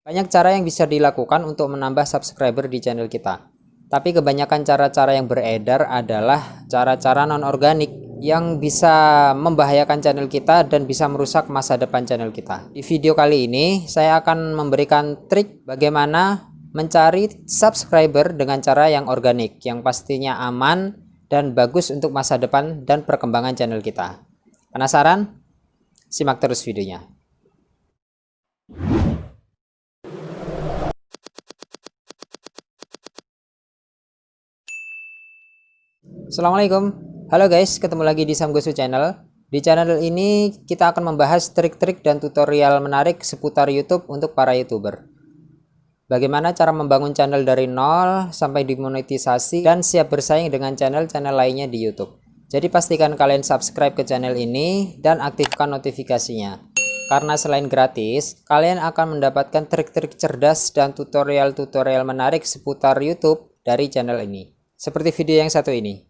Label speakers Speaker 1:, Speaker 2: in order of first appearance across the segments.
Speaker 1: Banyak cara yang bisa dilakukan untuk menambah subscriber di channel kita. Tapi kebanyakan cara-cara yang beredar adalah cara-cara non-organik yang bisa membahayakan channel kita dan bisa merusak masa depan channel kita. Di video kali ini saya akan memberikan trik bagaimana mencari subscriber dengan cara yang organik yang pastinya aman dan bagus untuk masa depan dan perkembangan channel kita. Penasaran? Simak terus videonya. Assalamualaikum. Halo guys ketemu lagi di Samgosu channel. Di channel ini kita akan membahas trik-trik dan tutorial menarik seputar YouTube untuk para youtuber. Bagaimana cara membangun channel dari nol sampai dimonetisasi dan siap bersaing dengan channel-channel lainnya di YouTube. Jadi pastikan kalian subscribe ke channel ini dan aktifkan notifikasinya. Karena selain gratis, kalian akan mendapatkan trik-trik cerdas dan tutorial-tutorial menarik seputar YouTube dari channel ini. Seperti video yang satu ini.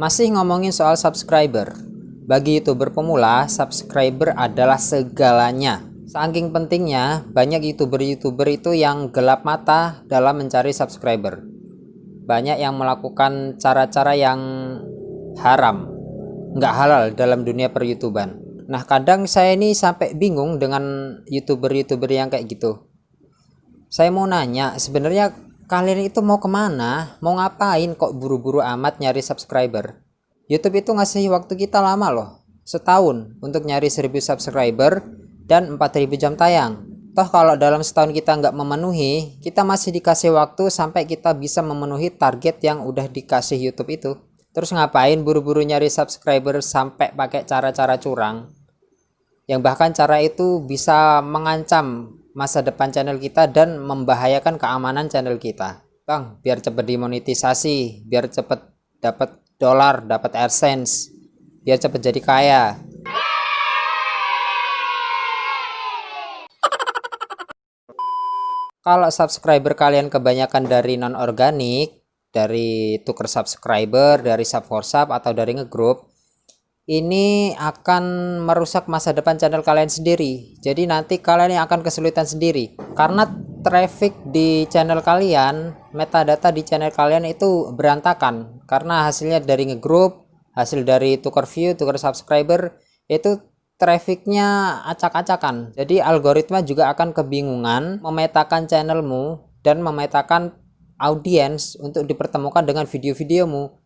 Speaker 1: Masih ngomongin soal subscriber. Bagi youtuber pemula, subscriber adalah segalanya. Saking pentingnya, banyak youtuber-youtuber itu yang gelap mata dalam mencari subscriber. Banyak yang melakukan cara-cara yang haram, nggak halal dalam dunia per youtuban. Nah kadang saya ini sampai bingung dengan youtuber-youtuber yang kayak gitu. Saya mau nanya, sebenarnya kalian itu mau ke mana? Mau ngapain kok buru-buru amat nyari subscriber? YouTube itu ngasih waktu kita lama loh setahun untuk nyari 1000 subscriber dan 4000 jam tayang. Toh kalau dalam setahun kita nggak memenuhi kita masih dikasih waktu sampai kita bisa memenuhi target yang udah dikasih YouTube itu. Terus ngapain buru-buru nyari subscriber sampai pakai cara-cara curang? Yang bahkan cara itu bisa mengancam masa depan channel kita dan membahayakan keamanan channel kita. Bang biar cepet dimonetisasi biar cepet dapat dolar dapat AdSense biar cepet jadi kaya. Kalau subscriber kalian kebanyakan dari non organik dari tuker subscriber dari sub for sub atau dari ngegroup ini akan merusak masa depan channel kalian sendiri. Jadi nanti kalian yang akan kesulitan sendiri. Karena traffic di channel kalian metadata di channel kalian itu berantakan. Karena hasilnya dari ngegroup hasil dari tukar view tukar subscriber itu trafficnya acak-acakan. Jadi algoritma juga akan kebingungan memetakan channelmu dan memetakan audiens untuk dipertemukan dengan video-videomu.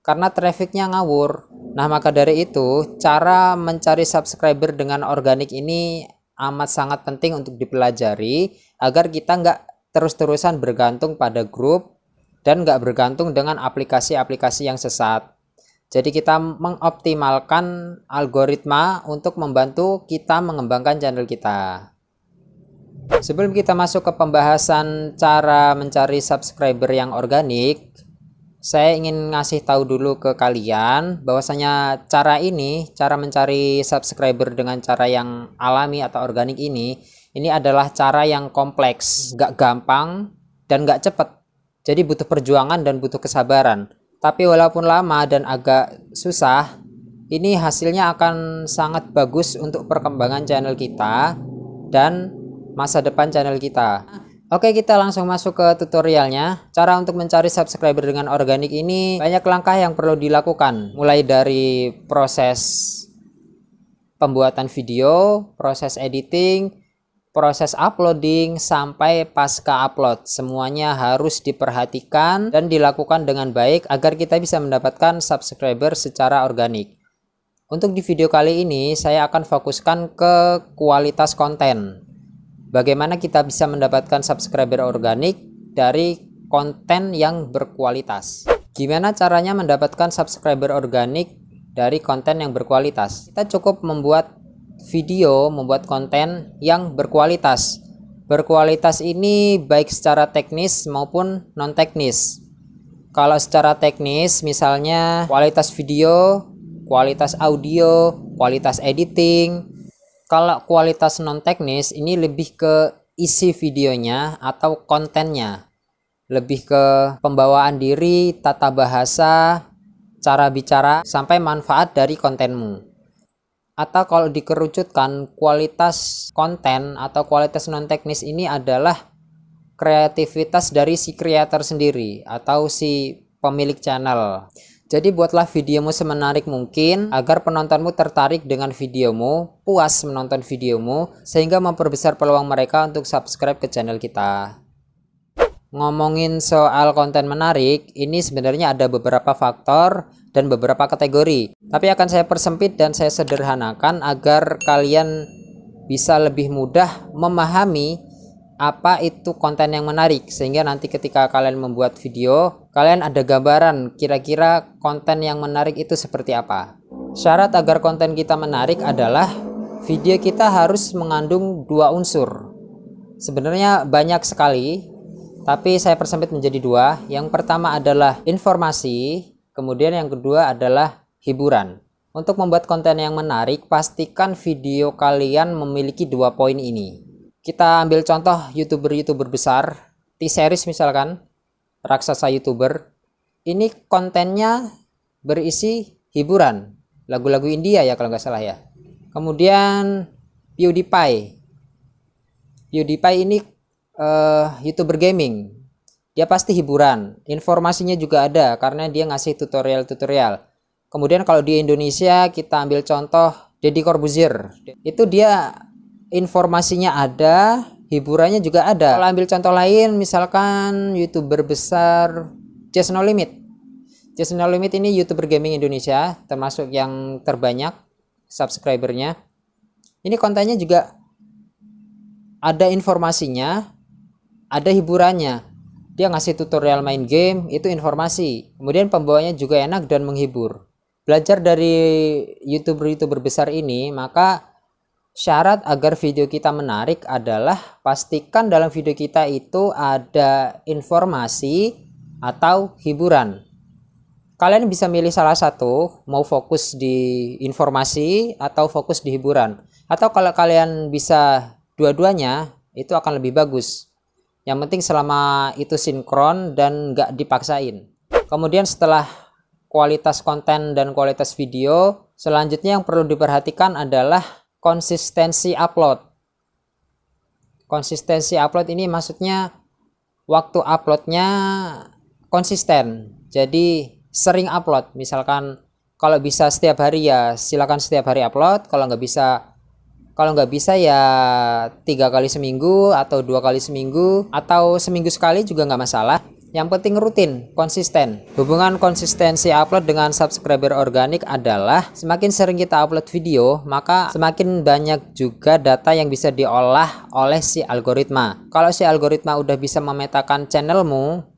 Speaker 1: Karena trafficnya ngawur nah maka dari itu cara mencari subscriber dengan organik ini amat sangat penting untuk dipelajari agar kita nggak terus-terusan bergantung pada grup dan nggak bergantung dengan aplikasi-aplikasi yang sesat. Jadi kita mengoptimalkan algoritma untuk membantu kita mengembangkan channel kita. Sebelum kita masuk ke pembahasan cara mencari subscriber yang organik saya ingin ngasih tahu dulu ke kalian bahwasanya cara ini cara mencari subscriber dengan cara yang alami atau organik ini ini adalah cara yang kompleks gak gampang dan gak cepet. Jadi butuh perjuangan dan butuh kesabaran. Tapi walaupun lama dan agak susah ini hasilnya akan sangat bagus untuk perkembangan channel kita dan masa depan channel kita Oke kita langsung masuk ke tutorialnya. Cara untuk mencari subscriber dengan organik ini Banyak langkah yang perlu dilakukan. Mulai dari proses Pembuatan video Proses editing Proses uploading Sampai pasca upload. Semuanya harus diperhatikan Dan dilakukan dengan baik Agar kita bisa mendapatkan subscriber secara organik. Untuk di video kali ini Saya akan fokuskan ke kualitas konten bagaimana kita bisa mendapatkan subscriber organik dari konten yang berkualitas? Gimana caranya mendapatkan subscriber organik dari konten yang berkualitas? Kita cukup membuat video membuat konten yang berkualitas. Berkualitas ini baik secara teknis maupun non teknis kalau secara teknis misalnya kualitas video kualitas audio kualitas editing kalau kualitas non teknis ini lebih ke isi videonya atau kontennya. Lebih ke pembawaan diri tata bahasa cara bicara sampai manfaat dari kontenmu. Atau kalau dikerucutkan kualitas konten atau kualitas non teknis ini adalah kreativitas dari si kreator sendiri atau si pemilik channel jadi buatlah videomu semenarik mungkin agar penontonmu tertarik dengan videomu, puas menonton videomu, sehingga memperbesar peluang mereka untuk subscribe ke channel kita. Ngomongin soal konten menarik, ini sebenarnya ada beberapa faktor dan beberapa kategori. Tapi akan saya persempit dan saya sederhanakan agar kalian bisa lebih mudah memahami apa itu konten yang menarik sehingga nanti ketika kalian membuat video kalian ada gambaran kira-kira konten yang menarik itu seperti apa. Syarat agar konten kita menarik adalah video kita harus mengandung dua unsur. Sebenarnya banyak sekali tapi saya persempit menjadi dua. Yang pertama adalah informasi kemudian yang kedua adalah hiburan. Untuk membuat konten yang menarik pastikan video kalian memiliki dua poin ini kita ambil contoh youtuber-youtuber besar. T-series misalkan raksasa youtuber. Ini kontennya berisi hiburan lagu-lagu India ya kalau nggak salah ya. Kemudian PewDiePie. PewDiePie ini uh, youtuber gaming. Dia pasti hiburan. Informasinya juga ada karena dia ngasih tutorial-tutorial. Kemudian kalau di Indonesia kita ambil contoh Deddy Corbuzier. Itu dia informasinya ada hiburannya juga ada. Kalau ambil contoh lain misalkan youtuber besar Just No Limit. Just No Limit ini youtuber gaming Indonesia termasuk yang terbanyak subscribernya. Ini kontennya juga ada informasinya ada hiburannya. Dia ngasih tutorial main game itu informasi. Kemudian pembawanya juga enak dan menghibur. Belajar dari youtuber-youtuber besar ini maka Syarat agar video kita menarik adalah pastikan dalam video kita itu ada informasi atau hiburan. Kalian bisa milih salah satu, mau fokus di informasi atau fokus di hiburan. Atau kalau kalian bisa dua-duanya, itu akan lebih bagus. Yang penting selama itu sinkron dan nggak dipaksain. Kemudian setelah kualitas konten dan kualitas video, selanjutnya yang perlu diperhatikan adalah konsistensi upload. Konsistensi upload ini maksudnya waktu uploadnya konsisten. Jadi sering upload. Misalkan kalau bisa setiap hari ya silakan setiap hari upload. Kalau nggak bisa kalau nggak bisa ya tiga kali seminggu atau dua kali seminggu atau seminggu sekali juga nggak masalah yang penting rutin, konsisten. Hubungan konsistensi upload dengan subscriber organik adalah semakin sering kita upload video, maka semakin banyak juga data yang bisa diolah oleh si algoritma. Kalau si algoritma udah bisa memetakan channelmu,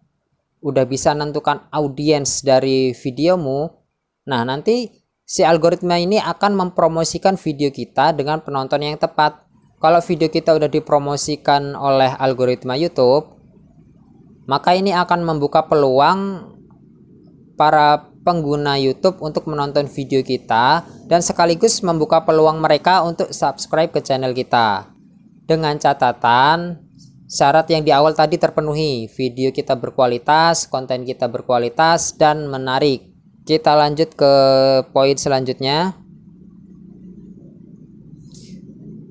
Speaker 1: udah bisa menentukan audiens dari videomu, nah nanti si algoritma ini akan mempromosikan video kita dengan penonton yang tepat. Kalau video kita udah dipromosikan oleh algoritma YouTube, maka ini akan membuka peluang para pengguna YouTube untuk menonton video kita dan sekaligus membuka peluang mereka untuk subscribe ke channel kita. Dengan catatan syarat yang di awal tadi terpenuhi video kita berkualitas konten kita berkualitas dan menarik. Kita lanjut ke poin selanjutnya.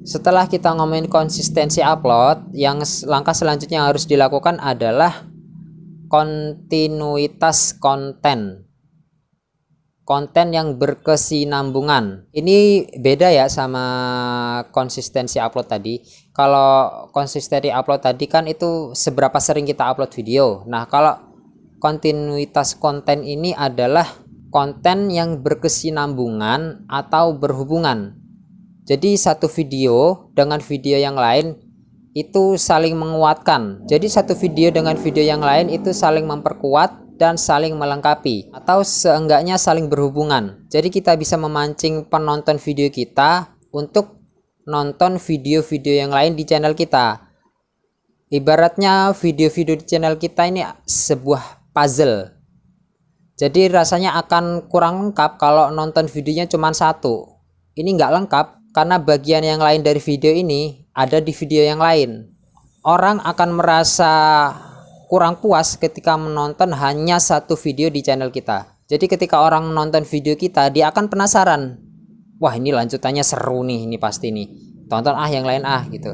Speaker 1: Setelah kita ngomongin konsistensi upload yang langkah selanjutnya yang harus dilakukan adalah kontinuitas konten. Konten yang berkesinambungan. Ini beda ya sama konsistensi upload tadi. Kalau konsistensi upload tadi kan itu seberapa sering kita upload video. Nah kalau kontinuitas konten ini adalah konten yang berkesinambungan atau berhubungan. Jadi satu video dengan video yang lain itu saling menguatkan. Jadi satu video dengan video yang lain itu saling memperkuat dan saling melengkapi atau seenggaknya saling berhubungan. Jadi kita bisa memancing penonton video kita untuk nonton video-video yang lain di channel kita. Ibaratnya video-video di channel kita ini sebuah puzzle. Jadi rasanya akan kurang lengkap kalau nonton videonya cuma satu. Ini nggak lengkap karena bagian yang lain dari video ini ada di video yang lain. Orang akan merasa kurang puas ketika menonton hanya satu video di channel kita. Jadi ketika orang menonton video kita, dia akan penasaran. wah ini lanjutannya seru nih ini pasti nih tonton ah yang lain ah gitu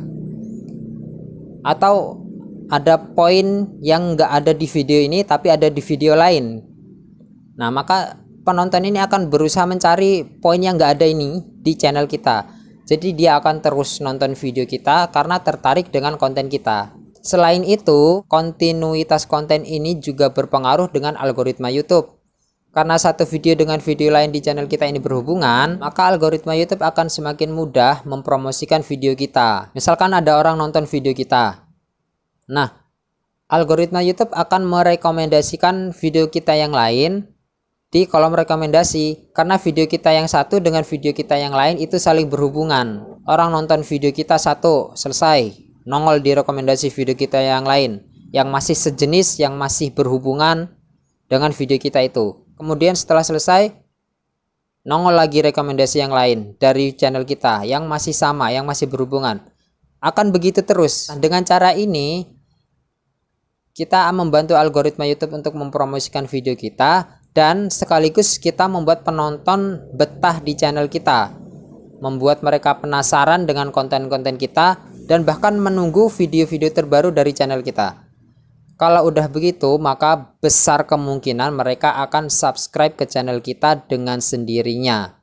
Speaker 1: atau ada poin yang nggak ada di video ini tapi ada di video lain nah maka penonton ini akan berusaha mencari poin yang nggak ada ini di channel kita jadi dia akan terus nonton video kita karena tertarik dengan konten kita Selain itu, kontinuitas konten ini juga berpengaruh dengan algoritma YouTube. Karena satu video dengan video lain di channel kita ini berhubungan, maka algoritma YouTube akan semakin mudah mempromosikan video kita. Misalkan ada orang nonton video kita. Nah, algoritma YouTube akan merekomendasikan video kita yang lain di kolom rekomendasi karena video kita yang satu dengan video kita yang lain itu saling berhubungan. Orang nonton video kita satu, selesai. Nongol di rekomendasi video kita yang lain yang masih sejenis yang masih berhubungan dengan video kita itu. Kemudian setelah selesai nongol lagi rekomendasi yang lain dari channel kita yang masih sama yang masih berhubungan. Akan begitu terus. Nah, dengan cara ini kita membantu algoritma YouTube untuk mempromosikan video kita dan sekaligus kita membuat penonton betah di channel kita membuat mereka penasaran dengan konten-konten kita dan bahkan menunggu video-video terbaru dari channel kita. Kalau udah begitu, maka besar kemungkinan mereka akan subscribe ke channel kita dengan sendirinya.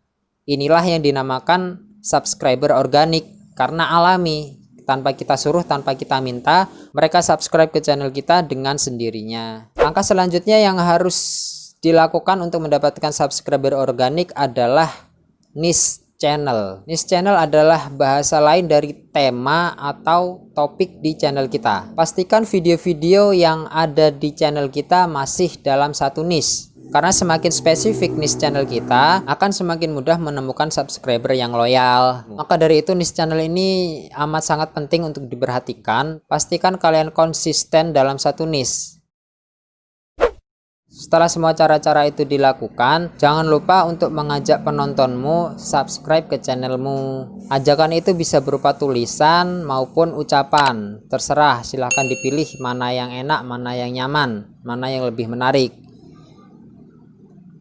Speaker 1: Inilah yang dinamakan subscriber organik karena alami. Tanpa kita suruh, tanpa kita minta, mereka subscribe ke channel kita dengan sendirinya. Langkah selanjutnya yang harus dilakukan untuk mendapatkan subscriber organik adalah niche channel. Niche channel adalah bahasa lain dari tema atau topik di channel kita. Pastikan video-video yang ada di channel kita masih dalam satu niche. Karena semakin spesifik niche channel kita, akan semakin mudah menemukan subscriber yang loyal. Maka dari itu niche channel ini amat sangat penting untuk diperhatikan. Pastikan kalian konsisten dalam satu niche. Setelah semua cara-cara itu dilakukan, jangan lupa untuk mengajak penontonmu subscribe ke channelmu. Ajakan itu bisa berupa tulisan maupun ucapan. Terserah, silahkan dipilih mana yang enak, mana yang nyaman, mana yang lebih menarik.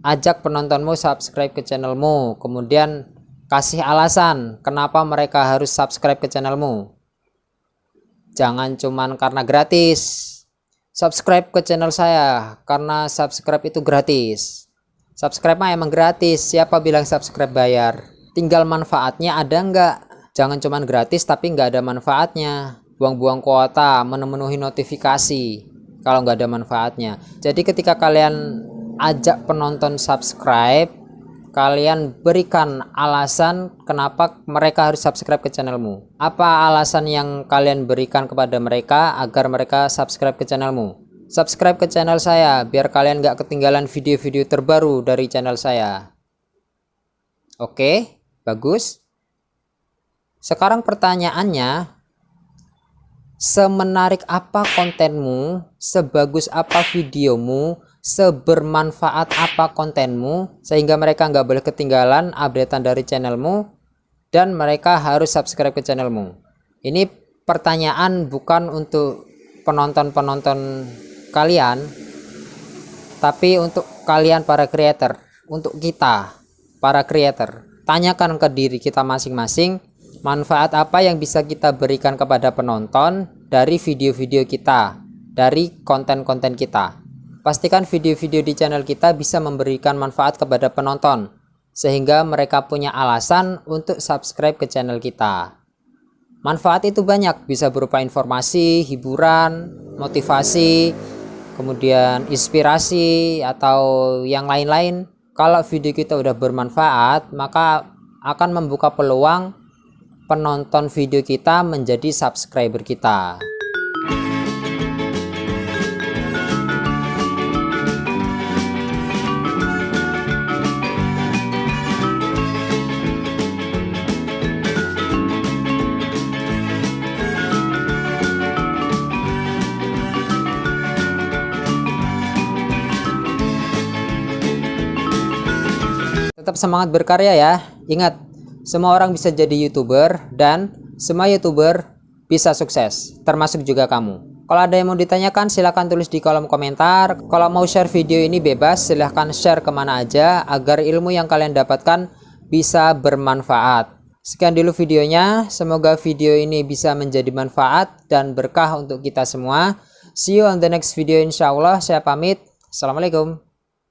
Speaker 1: Ajak penontonmu subscribe ke channelmu, kemudian kasih alasan kenapa mereka harus subscribe ke channelmu. Jangan cuman karena gratis, subscribe ke channel saya karena subscribe itu gratis. Subscribe mah emang gratis siapa bilang subscribe bayar? Tinggal manfaatnya ada nggak? Jangan cuman gratis tapi nggak ada manfaatnya. Buang-buang kuota memenuhi notifikasi kalau nggak ada manfaatnya. Jadi ketika kalian ajak penonton subscribe kalian berikan alasan kenapa mereka harus subscribe ke channelmu. Apa alasan yang kalian berikan kepada mereka agar mereka subscribe ke channelmu? Subscribe ke channel saya biar kalian gak ketinggalan video-video terbaru dari channel saya. Oke bagus. Sekarang pertanyaannya semenarik apa kontenmu? Sebagus apa videomu sebermanfaat apa kontenmu sehingga mereka nggak boleh ketinggalan updatean dari channelmu dan mereka harus subscribe ke channelmu. Ini pertanyaan bukan untuk penonton-penonton kalian tapi untuk kalian para creator untuk kita para creator. Tanyakan ke diri kita masing-masing manfaat apa yang bisa kita berikan kepada penonton dari video-video kita dari konten-konten kita Pastikan video-video di channel kita bisa memberikan manfaat kepada penonton, sehingga mereka punya alasan untuk subscribe ke channel kita. Manfaat itu banyak, bisa berupa informasi, hiburan, motivasi, kemudian inspirasi, atau yang lain-lain. Kalau video kita udah bermanfaat, maka akan membuka peluang penonton video kita menjadi subscriber kita. Tetap semangat berkarya ya. Ingat, semua orang bisa jadi YouTuber dan semua YouTuber bisa sukses, termasuk juga kamu. Kalau ada yang mau ditanyakan silahkan tulis di kolom komentar. Kalau mau share video ini bebas silahkan share ke mana aja agar ilmu yang kalian dapatkan bisa bermanfaat. Sekian dulu videonya, semoga video ini bisa menjadi manfaat dan berkah untuk kita semua. See you on the next video insya Allah, saya pamit. Assalamualaikum.